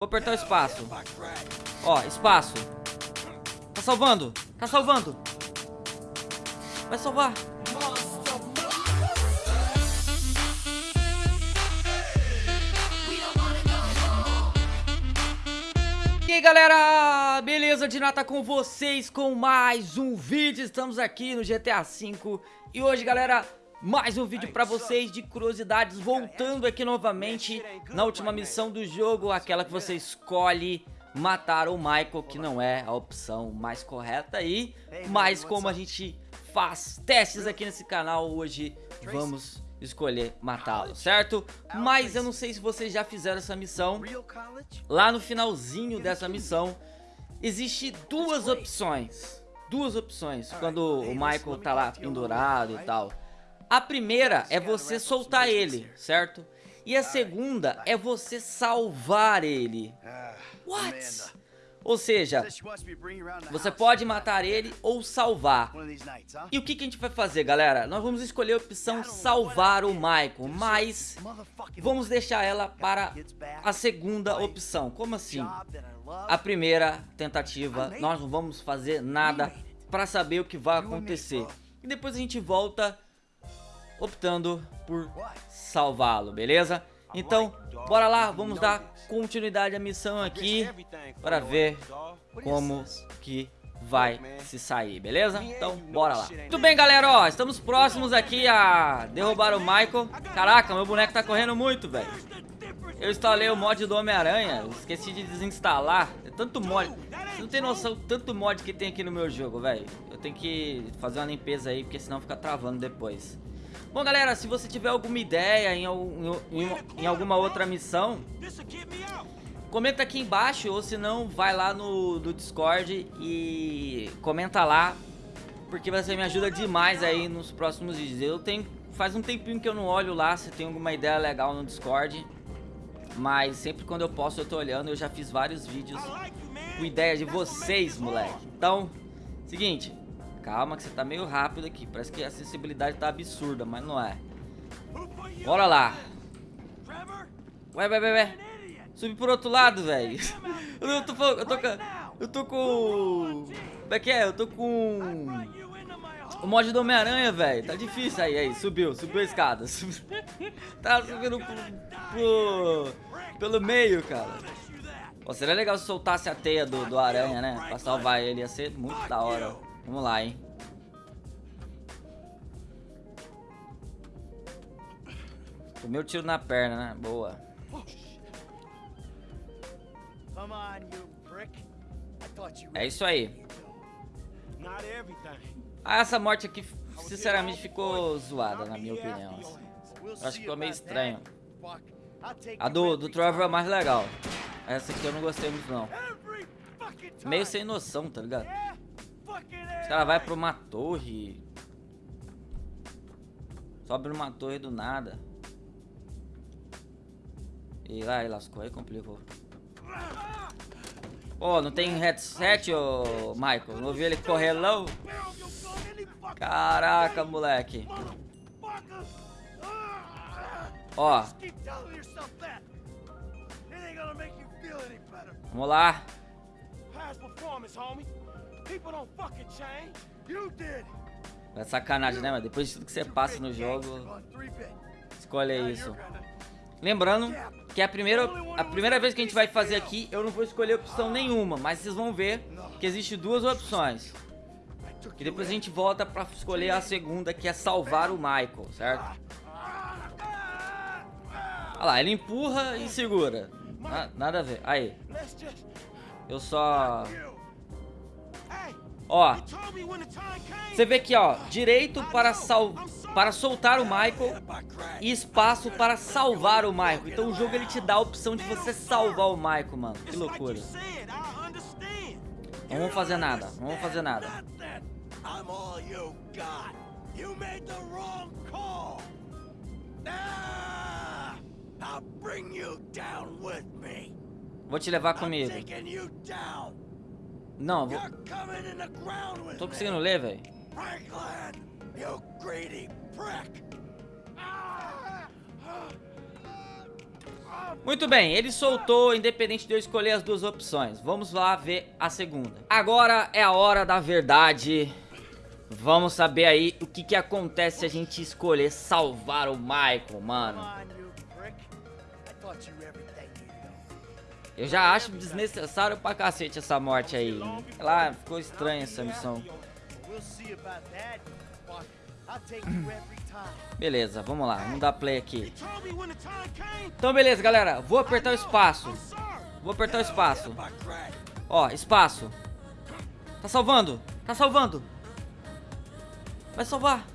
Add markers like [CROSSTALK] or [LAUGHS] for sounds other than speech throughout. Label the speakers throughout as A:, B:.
A: Vou apertar o espaço. Ó, espaço. Tá salvando. Tá salvando. Vai salvar. E aí galera, beleza? Dinata com vocês com mais um vídeo, estamos aqui no GTA V E hoje galera, mais um vídeo pra vocês de curiosidades Voltando aqui novamente na última missão do jogo Aquela que você escolhe matar o Michael Que não é a opção mais correta. Aí Mas como a gente faz testes aqui nesse canal Hoje vamos escolher matá-lo, certo? Mas eu não sei se vocês já fizeram essa missão. Lá no finalzinho dessa missão Existe duas opções. Duas opções Quando o Michael tá lá pendurado e tal A primeira é você soltar ele, certo? E a segunda é você salvar ele What? Ou seja, você pode matar ele ou salvar. E o que, que a gente vai fazer, galera? Nós vamos escolher a opção salvar o Michael, mas vamos deixar ela para a segunda opção. Como assim? A primeira tentativa, nós não vamos fazer nada para saber o que vai acontecer. E depois a gente volta optando por salvá-lo, beleza? Então, bora lá, vamos dar continuidade à missão aqui para ver como que vai se sair, beleza? Então, bora lá. Tudo bem, galera, ó, estamos próximos aqui a derrubar o Michael. Caraca, meu boneco tá correndo muito, velho. Eu instalei o mod do Homem-Aranha, esqueci de desinstalar. É tanto mod. Você não tem noção tanto mod que tem aqui no meu jogo, velho. Eu tenho que fazer uma limpeza aí, porque senão fica travando depois. Bom, galera, se você tiver alguma ideia em, em, em alguma outra missão, comenta aqui embaixo, ou se não, vai lá no, no Discord e comenta lá, porque você me ajuda demais aí nos próximos vídeos. Eu tenho, faz um tempinho que eu não olho lá, se tem alguma ideia legal no Discord, mas sempre quando eu posso eu tô olhando, eu já fiz vários vídeos com ideia de vocês, moleque. Então, seguinte, Calma que você tá meio rápido aqui. Parece que a acessibilidade tá absurda, mas não é. Bora lá. Ué, ué, ué, ué. Subi por outro lado, velho. [LAUGHS] Eu tô, eu tô, eu tô com... Como é que é? Eu tô com... O mod do Homem-Aranha, velho. Tá difícil aí, aí. Subiu, subiu a escada. [LAUGHS] Tá subindo pro, pro, pelo meio, cara. Pô, seria legal se soltasse a teia do, do aranha, né? Pra salvar ele. Ia ser muito da hora. Vamos lá, hein? Tomei o tiro na perna, né? Boa. É isso aí. Ah, essa morte aqui, sinceramente, ficou zoada, na minha opinião. Assim. Eu acho que ficou meio estranho. A do, do Trevor é mais legal. Essa aqui eu não gostei muito, não. Meio sem noção, tá ligado? Os caras vai pra uma torre. Sobe numa torre do nada. E lá, lascou, aí complicou. Ô, oh, não tem headset, ô oh, Michael? Não ouvi ele correr não? Caraca, moleque. Ó. Vamos lá. É sacanagem, né, mas depois de tudo que você passa no jogo, escolhe isso. Lembrando que a primeira, a primeira vez que a gente vai fazer aqui, eu não vou escolher opção nenhuma, mas vocês vão ver que existe duas opções. E depois a gente volta pra escolher a segunda, que é salvar o Michael, certo? Olha lá, ele empurra e segura. nada a ver. Aí. Eu só Ó, você vê aqui, ó, direito para, sal para soltar o Michael e espaço para salvar o Michael. Então o jogo ele te dá a opção de você salvar o Michael, mano. Que loucura. Não vamos fazer nada, não vamos fazer nada. Vou te levar comigo. Não, vou... Tô conseguindo ler, velho. Muito bem, ele soltou, independente de eu escolher as duas opções. Vamos lá ver a segunda. Agora é a hora da verdade. Vamos saber aí o que, que acontece se a gente escolher salvar o Michael, mano. Eu já acho desnecessário pra cacete essa morte aí. Lá, ficou estranha essa missão. Beleza, vamos lá, vamos dar play aqui. Então beleza, galera, vou apertar o espaço. Vou apertar o espaço. Ó, espaço. Tá salvando, tá salvando. Vai salvar.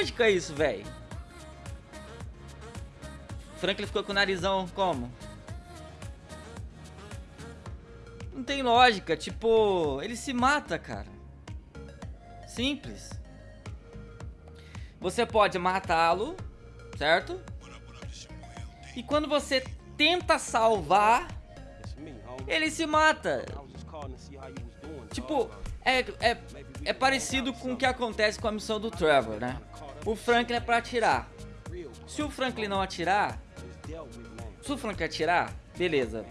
A: Lógica isso, velho. Franklin ficou com o narizão como? Não tem lógica, tipo, ele se mata, cara. Simples. Você pode matá-lo, certo? E quando você tenta salvar, ele se mata. Tipo, é, é, é parecido com o que acontece com a missão do Trevor, né? O Franklin é pra atirar. Se o Franklin não atirar, se o Frank atirar, beleza.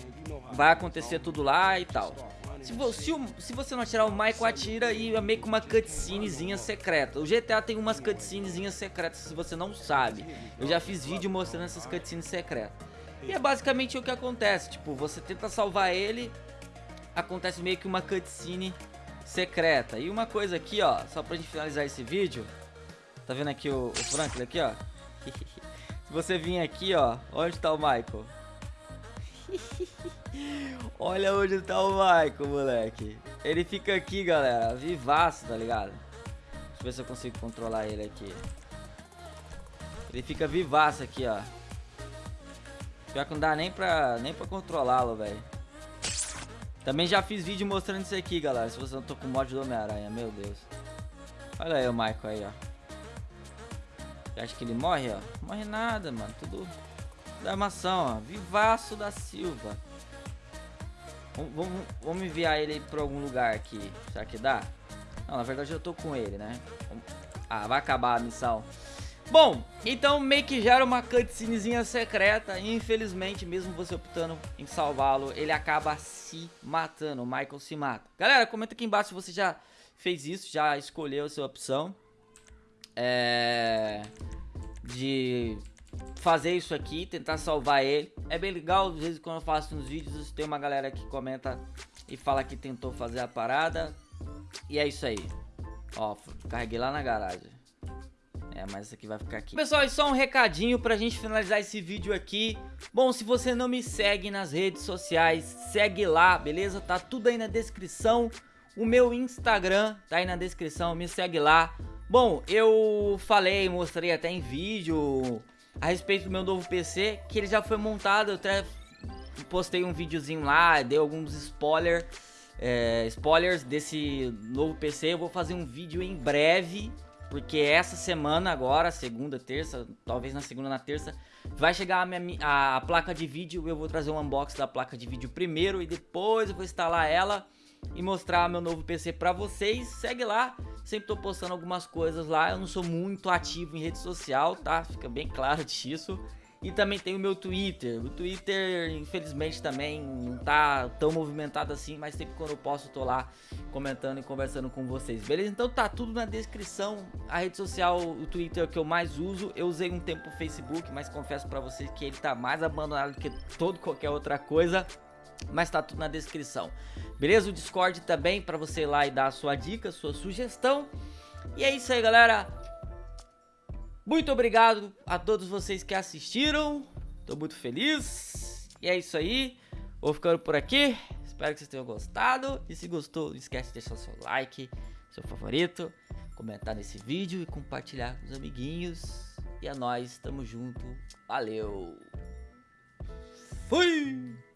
A: Vai acontecer tudo lá e tal. Se, vo se, o, se, você não atirar, o Michael atira e é meio que uma cutscenezinha secreta. O GTA tem umas cutscenezinhas secretas, se você não sabe. Eu já fiz vídeo mostrando essas cutscenes secretas. E é basicamente o que acontece. Tipo, você tenta salvar ele, acontece meio que uma cutscene secreta. E uma coisa aqui, ó, só pra gente finalizar esse vídeo. Tá vendo aqui o, o Franklin aqui, ó? [LAUGHS] Se você vir aqui, ó, onde tá o Michael? [LAUGHS] Olha onde tá o Michael, moleque. Ele fica aqui, galera, vivaço, tá ligado? Deixa eu ver se eu consigo controlar ele aqui. Ele fica vivaço aqui, ó. Pior que não dá nem pra, nem pra controlá-lo, velho. Também já fiz vídeo mostrando isso aqui, galera. Se você não tô com mod do Homem-Aranha, meu Deus. Olha aí o Michael aí, ó. Você acha que ele morre, ó? Morre nada, mano. Tudo da armação, ó. Vivaço da Silva. Vamos, vamos, vamos enviar ele pra algum lugar aqui. Será que dá? Não, na verdade eu tô com ele, né? Ah, vai acabar a missão. Bom, então meio que gera uma cutscenezinha secreta e infelizmente, mesmo você optando em salvá-lo, ele acaba se matando, o Michael se mata. Galera, comenta aqui embaixo se você já fez isso, já escolheu a sua opção. É de fazer isso aqui, tentar salvar ele. É bem legal, às vezes quando eu faço uns vídeos, tem uma galera que comenta e fala que tentou fazer a parada. E é isso aí. Ó, carreguei lá na garagem. É, mas isso aqui vai ficar aqui. Pessoal, e só um recadinho pra gente finalizar esse vídeo aqui. Bom, se você não me segue nas redes sociais, segue lá, beleza? Tá tudo aí na descrição. O meu Instagram tá aí na descrição, me segue lá. Bom, eu falei, mostrei até em vídeo a respeito do meu novo PC, que ele já foi montado, eu até postei um videozinho lá, dei alguns é, spoilers desse novo PC, eu vou fazer um vídeo em breve, porque essa semana agora, segunda, terça, talvez na segunda, na terça, vai chegar a, minha, a, a placa de vídeo, eu vou trazer um unboxing da placa de vídeo primeiro e depois eu vou instalar ela e mostrar meu novo PC pra vocês. Segue lá, sempre tô postando algumas coisas lá. Eu não sou muito ativo em rede social, tá? Fica bem claro [LAUGHS] disso. E também tem o meu Twitter. O Twitter, infelizmente, também não tá tão movimentado assim, mas sempre quando eu posso, eu tô lá comentando e conversando com vocês, beleza? Então tá tudo na descrição. A rede social, o Twitter é o que eu mais uso. Eu usei um tempo o Facebook, mas confesso pra vocês que ele tá mais abandonado do que todo qualquer outra coisa mas tá tudo na descrição. Beleza? O Discord também para você ir lá e dar a sua dica, sua sugestão. E é isso aí, galera. Muito obrigado a todos vocês que assistiram. Tô muito feliz. E é isso aí. Vou ficando por aqui. Espero que vocês tenham gostado. E se gostou, não esquece de deixar seu like, seu favorito, comentar nesse vídeo e compartilhar com os amiguinhos. E é nóis, tamo junto. Valeu. Fui!